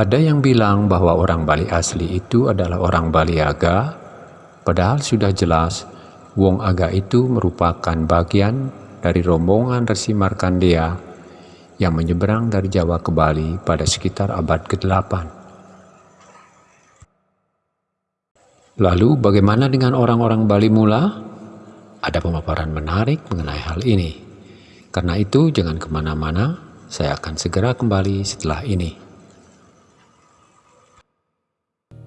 Ada yang bilang bahwa orang Bali asli itu adalah orang Bali Aga, padahal sudah jelas Wong Aga itu merupakan bagian dari rombongan Resi Markandeya yang menyeberang dari Jawa ke Bali pada sekitar abad ke-8. Lalu bagaimana dengan orang-orang Bali mula? Ada pemaparan menarik mengenai hal ini. Karena itu jangan ke mana-mana, saya akan segera kembali setelah ini.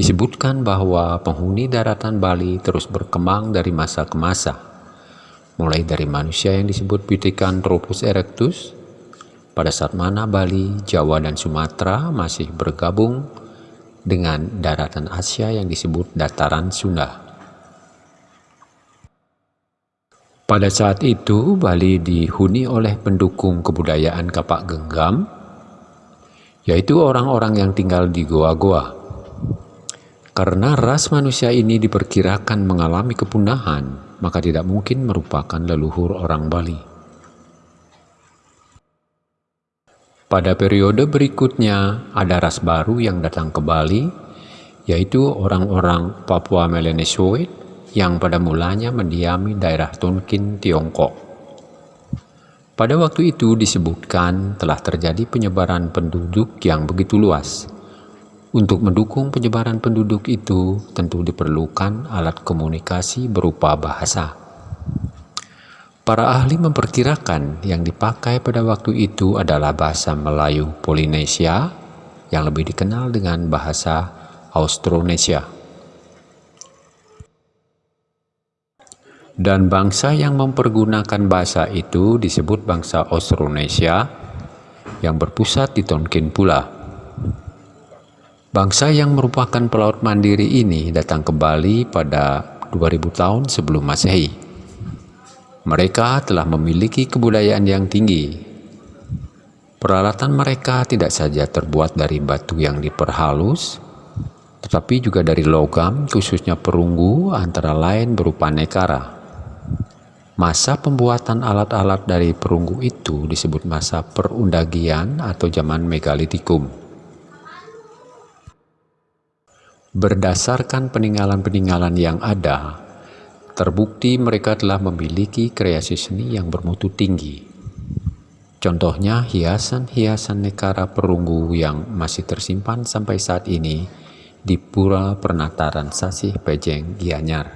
Disebutkan bahwa penghuni daratan Bali terus berkembang dari masa ke masa, mulai dari manusia yang disebut Pithecanthropus erectus, pada saat mana Bali, Jawa, dan Sumatera masih bergabung dengan daratan Asia yang disebut dataran Sunda. Pada saat itu, Bali dihuni oleh pendukung kebudayaan Kapak Genggam, yaitu orang-orang yang tinggal di goa-goa. Karena ras manusia ini diperkirakan mengalami kepunahan, maka tidak mungkin merupakan leluhur orang Bali. Pada periode berikutnya, ada ras baru yang datang ke Bali, yaitu orang-orang Papua Melanesioid yang pada mulanya mendiami daerah Tonkin, Tiongkok. Pada waktu itu disebutkan telah terjadi penyebaran penduduk yang begitu luas, untuk mendukung penyebaran penduduk itu, tentu diperlukan alat komunikasi berupa bahasa. Para ahli memperkirakan yang dipakai pada waktu itu adalah bahasa Melayu Polinesia yang lebih dikenal dengan bahasa Austronesia. Dan bangsa yang mempergunakan bahasa itu disebut bangsa Austronesia yang berpusat di Tonkin pula. Bangsa yang merupakan pelaut mandiri ini datang ke Bali pada 2000 tahun sebelum Masehi. Mereka telah memiliki kebudayaan yang tinggi. Peralatan mereka tidak saja terbuat dari batu yang diperhalus, tetapi juga dari logam, khususnya perunggu, antara lain berupa nekara. Masa pembuatan alat-alat dari perunggu itu disebut masa perundagian atau zaman megalitikum. Berdasarkan peninggalan-peninggalan yang ada, terbukti mereka telah memiliki kreasi seni yang bermutu tinggi. Contohnya hiasan-hiasan nekara perunggu yang masih tersimpan sampai saat ini di Pura Pernataran Sasih Pejeng, Gianyar.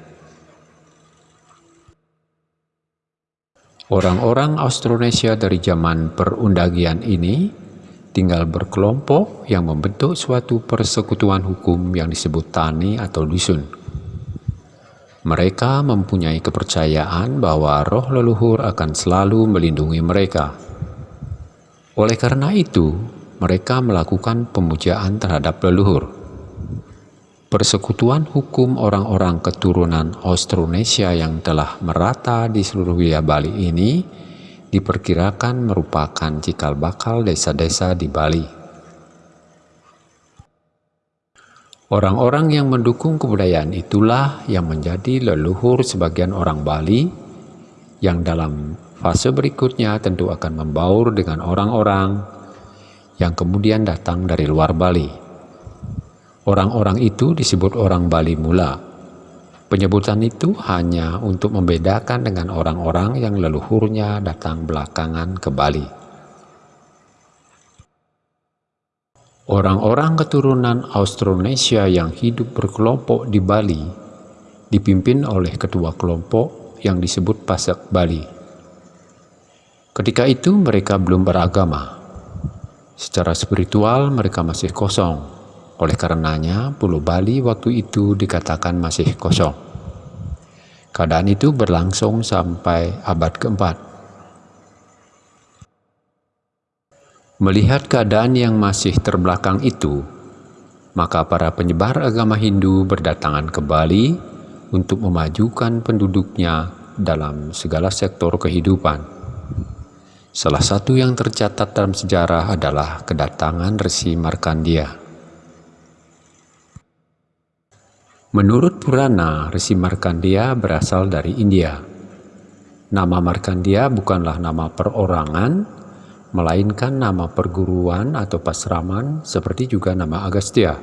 Orang-orang Austronesia dari zaman perundagian ini tinggal berkelompok yang membentuk suatu persekutuan hukum yang disebut tani atau dusun. Mereka mempunyai kepercayaan bahwa roh leluhur akan selalu melindungi mereka. Oleh karena itu, mereka melakukan pemujaan terhadap leluhur. Persekutuan hukum orang-orang keturunan Austronesia yang telah merata di seluruh wilayah Bali ini diperkirakan merupakan cikal bakal desa-desa di Bali. Orang-orang yang mendukung kebudayaan itulah yang menjadi leluhur sebagian orang Bali yang dalam fase berikutnya tentu akan membaur dengan orang-orang yang kemudian datang dari luar Bali. Orang-orang itu disebut orang Bali mula Penyebutan itu hanya untuk membedakan dengan orang-orang yang leluhurnya datang belakangan ke Bali. Orang-orang keturunan Austronesia yang hidup berkelompok di Bali dipimpin oleh ketua kelompok yang disebut Pasak Bali. Ketika itu mereka belum beragama. Secara spiritual mereka masih kosong. Oleh karenanya, Pulau Bali waktu itu dikatakan masih kosong. Keadaan itu berlangsung sampai abad keempat. Melihat keadaan yang masih terbelakang itu, maka para penyebar agama Hindu berdatangan ke Bali untuk memajukan penduduknya dalam segala sektor kehidupan. Salah satu yang tercatat dalam sejarah adalah kedatangan Resi Markandia. Menurut Purana, Resi Markandia berasal dari India. Nama Markandia bukanlah nama perorangan, melainkan nama perguruan atau pasraman seperti juga nama Agastya.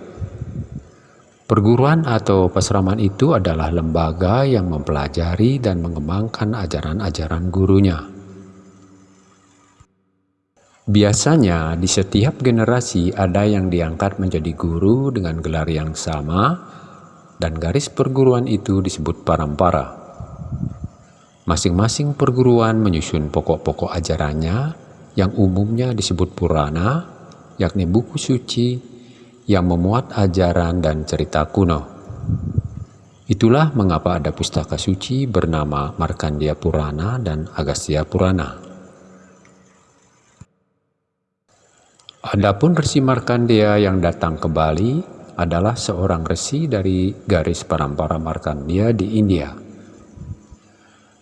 Perguruan atau pasraman itu adalah lembaga yang mempelajari dan mengembangkan ajaran-ajaran gurunya. Biasanya di setiap generasi ada yang diangkat menjadi guru dengan gelar yang sama dan garis perguruan itu disebut parampara. Masing-masing perguruan menyusun pokok-pokok ajarannya yang umumnya disebut Purana, yakni buku suci yang memuat ajaran dan cerita kuno. Itulah mengapa ada pustaka suci bernama Markandia Purana dan Agastya Purana. Adapun Resi Markandia yang datang ke Bali adalah seorang resi dari garis parampara Markandia di India.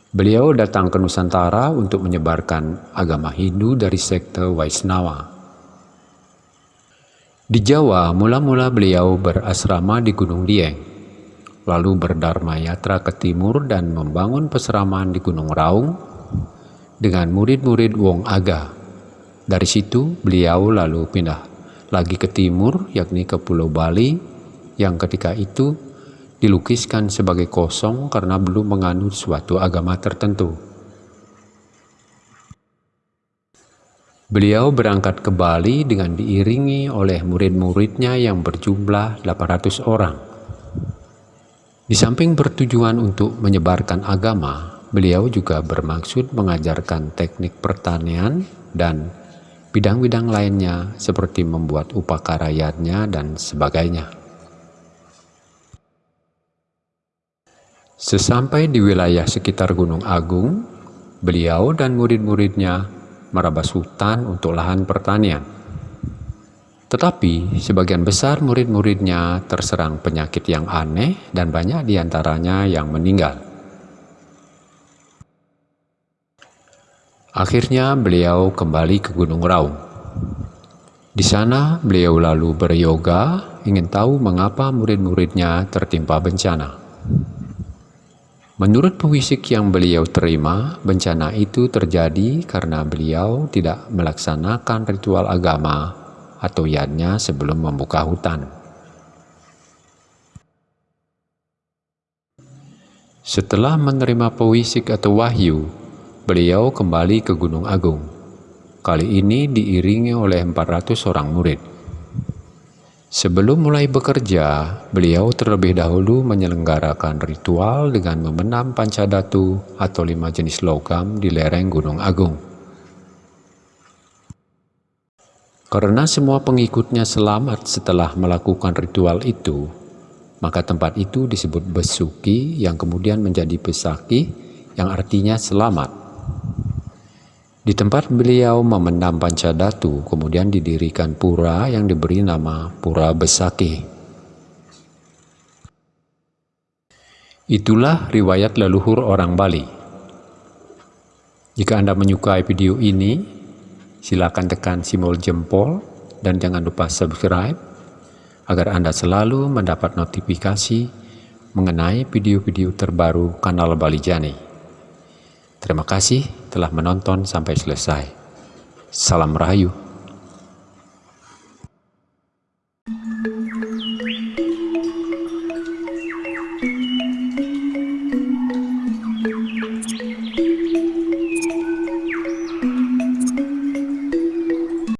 Beliau datang ke Nusantara untuk menyebarkan agama Hindu dari sekte Waisnawa. Di Jawa, mula-mula beliau berasrama di Gunung Dieng, lalu berdharma yatra ke timur dan membangun peseraman di Gunung Raung dengan murid-murid Wong Aga. Dari situ, beliau lalu pindah lagi ke timur, yakni ke Pulau Bali, yang ketika itu dilukiskan sebagai kosong karena belum menganut suatu agama tertentu. Beliau berangkat ke Bali dengan diiringi oleh murid-muridnya yang berjumlah 800 orang. Di samping bertujuan untuk menyebarkan agama, beliau juga bermaksud mengajarkan teknik pertanian dan bidang-bidang lainnya seperti membuat upakaryanya dan sebagainya. Sesampai di wilayah sekitar Gunung Agung, beliau dan murid-muridnya merabas hutan untuk lahan pertanian. Tetapi sebagian besar murid-muridnya terserang penyakit yang aneh dan banyak di antaranya yang meninggal. Akhirnya beliau kembali ke Gunung Raung. Di sana beliau lalu beryoga ingin tahu mengapa murid-muridnya tertimpa bencana. Menurut pewisik yang beliau terima, bencana itu terjadi karena beliau tidak melaksanakan ritual agama atau yadnya sebelum membuka hutan. Setelah menerima pewisik atau wahyu, beliau kembali ke Gunung Agung. Kali ini diiringi oleh 400 orang murid. Sebelum mulai bekerja, beliau terlebih dahulu menyelenggarakan ritual dengan memenam pancadatu atau lima jenis logam di lereng Gunung Agung. Karena semua pengikutnya selamat setelah melakukan ritual itu, maka tempat itu disebut Besuki yang kemudian menjadi Pesaki yang artinya selamat. Di tempat beliau memendam Pancadatu, kemudian didirikan pura yang diberi nama Pura Besaki. Itulah riwayat leluhur orang Bali. Jika Anda menyukai video ini, silakan tekan simbol jempol dan jangan lupa subscribe agar Anda selalu mendapat notifikasi mengenai video-video terbaru kanal Bali Jani. Terima kasih telah menonton sampai selesai. Salam Rahayu.